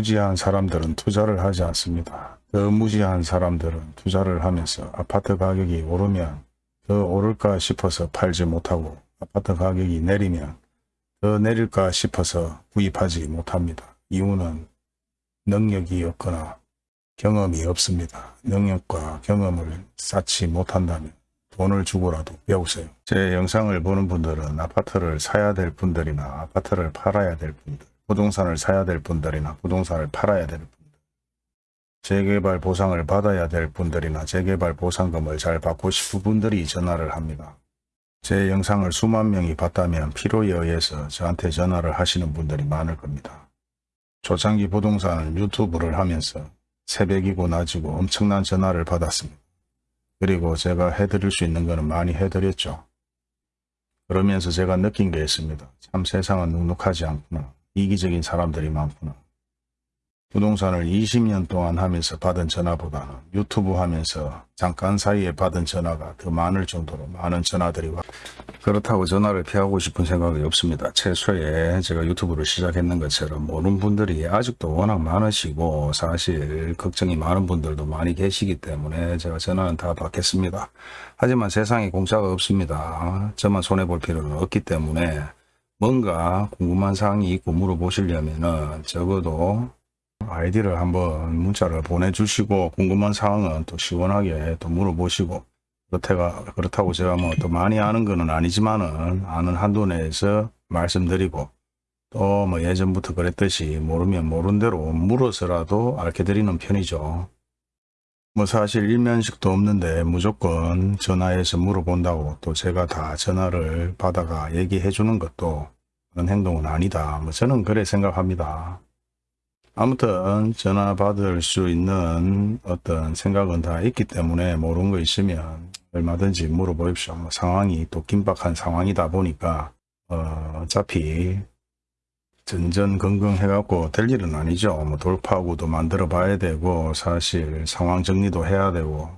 무지한 사람들은 투자를 하지 않습니다. 더 무지한 사람들은 투자를 하면서 아파트 가격이 오르면 더 오를까 싶어서 팔지 못하고 아파트 가격이 내리면 더 내릴까 싶어서 구입하지 못합니다. 이유는 능력이 없거나 경험이 없습니다. 능력과 경험을 쌓지 못한다면 돈을 주고라도 배우세요. 제 영상을 보는 분들은 아파트를 사야 될 분들이나 아파트를 팔아야 될 분들, 부동산을 사야 될 분들이나 부동산을 팔아야 될 분들, 재개발 보상을 받아야 될 분들이나 재개발 보상금을 잘 받고 싶은 분들이 전화를 합니다. 제 영상을 수만 명이 봤다면 필요에 의해서 저한테 전화를 하시는 분들이 많을 겁니다. 초창기 부동산을 유튜브를 하면서 새벽이고 낮이고 엄청난 전화를 받았습니다. 그리고 제가 해드릴 수 있는 거는 많이 해드렸죠. 그러면서 제가 느낀 게 있습니다. 참 세상은 눅눅하지 않구나. 이기적인 사람들이 많구나. 부동산을 20년 동안 하면서 받은 전화보다는 유튜브 하면서 잠깐 사이에 받은 전화가 더 많을 정도로 많은 전화들이 와 그렇다고 전화를 피하고 싶은 생각이 없습니다. 최초에 제가 유튜브를 시작했는 것처럼 모르는 분들이 아직도 워낙 많으시고 사실 걱정이 많은 분들도 많이 계시기 때문에 제가 전화는 다 받겠습니다. 하지만 세상에 공짜가 없습니다. 저만 손해볼 필요는 없기 때문에 뭔가 궁금한 사항이 있고 물어보시려면은 적어도 아이디를 한번 문자를 보내주시고 궁금한 사항은 또 시원하게 또 물어보시고 그렇다가 그렇다고 제가 뭐 또 많이 아는 거는 아니지만은 아는 한도 내에서 말씀드리고 또 뭐 예전부터 그랬듯이 모르면 모른 대로 물어서라도 알게 드리는 편이죠. 뭐 사실 일면식도 없는데 무조건 전화해서 물어본다고 또 제가 다 전화를 받아가 얘기해 주는 것도 그런 행동은 아니다. 뭐 저는 그래 생각합니다. 아무튼 전화 받을 수 있는 어떤 생각은 다 있기 때문에 모르는 거 있으면 얼마든지 물어보십시오. 뭐 상황이 또 긴박한 상황이다 보니까 어, 어차피 전전긍긍 해갖고 될 일은 아니죠. 뭐 돌파구도 만들어 봐야 되고 사실 상황 정리도 해야 되고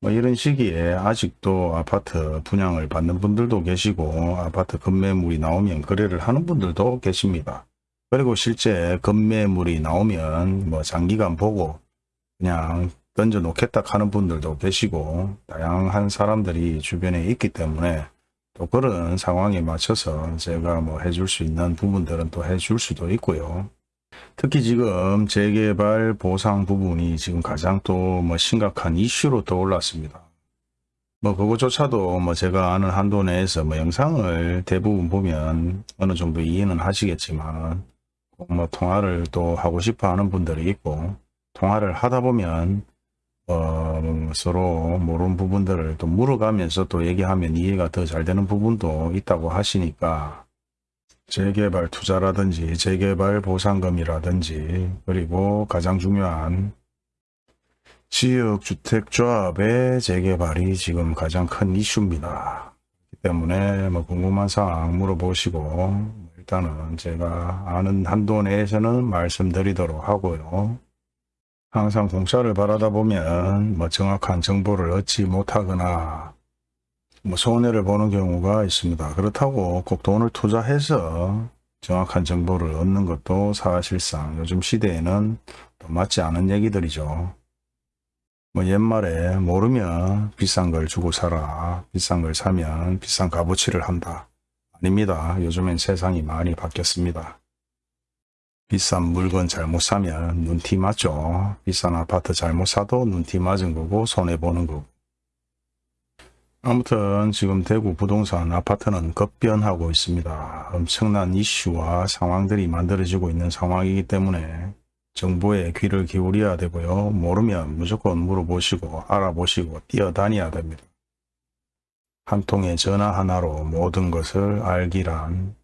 뭐 이런 시기에 아직도 아파트 분양을 받는 분들도 계시고 아파트 급매물이 나오면 거래를 하는 분들도 계십니다. 그리고 실제 급매물이 나오면 뭐 장기간 보고 그냥 던져 놓겠다 하는 분들도 계시고 다양한 사람들이 주변에 있기 때문에 또 그런 상황에 맞춰서 제가 뭐 해줄 수 있는 부분들은 또 해줄 수도 있고요. 특히 지금 재개발 보상 부분이 지금 가장 또 뭐 심각한 이슈로 떠올랐습니다. 뭐 그것조차도 뭐 제가 아는 한도 내에서 뭐 영상을 대부분 보면 어느 정도 이해는 하시겠지만 뭐 통화를 또 하고 싶어 하는 분들이 있고 통화를 하다 보면 어, 서로 모르는 부분들을 또 물어가면서 또 얘기하면 이해가 더 잘 되는 부분도 있다고 하시니까 재개발 투자라든지 재개발 보상금이라든지 그리고 가장 중요한 지역주택조합의 재개발이 지금 가장 큰 이슈입니다. 때문에 뭐 궁금한 사항 물어보시고 일단은 제가 아는 한도 내에서는 말씀드리도록 하고요. 항상 공짜를 바라다 보면 뭐 정확한 정보를 얻지 못하거나 뭐 손해를 보는 경우가 있습니다. 그렇다고 꼭 돈을 투자해서 정확한 정보를 얻는 것도 사실상 요즘 시대에는 또 맞지 않은 얘기들이죠. 뭐 옛말에 모르면 비싼 걸 주고 사라. 비싼 걸 사면 비싼 값어치를 한다. 아닙니다. 요즘엔 세상이 많이 바뀌었습니다. 비싼 물건 잘못 사면 눈티 맞죠. 비싼 아파트 잘못 사도 눈티 맞은 거고 손해보는 거고. 아무튼 지금 대구 부동산 아파트는 급변하고 있습니다. 엄청난 이슈와 상황들이 만들어지고 있는 상황이기 때문에 정보에 귀를 기울여야 되고요. 모르면 무조건 물어보시고 알아보시고 뛰어다녀야 됩니다. 한 통의 전화 하나로 모든 것을 알기란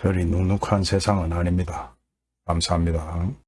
별이 눅눅한 세상은 아닙니다. 감사합니다.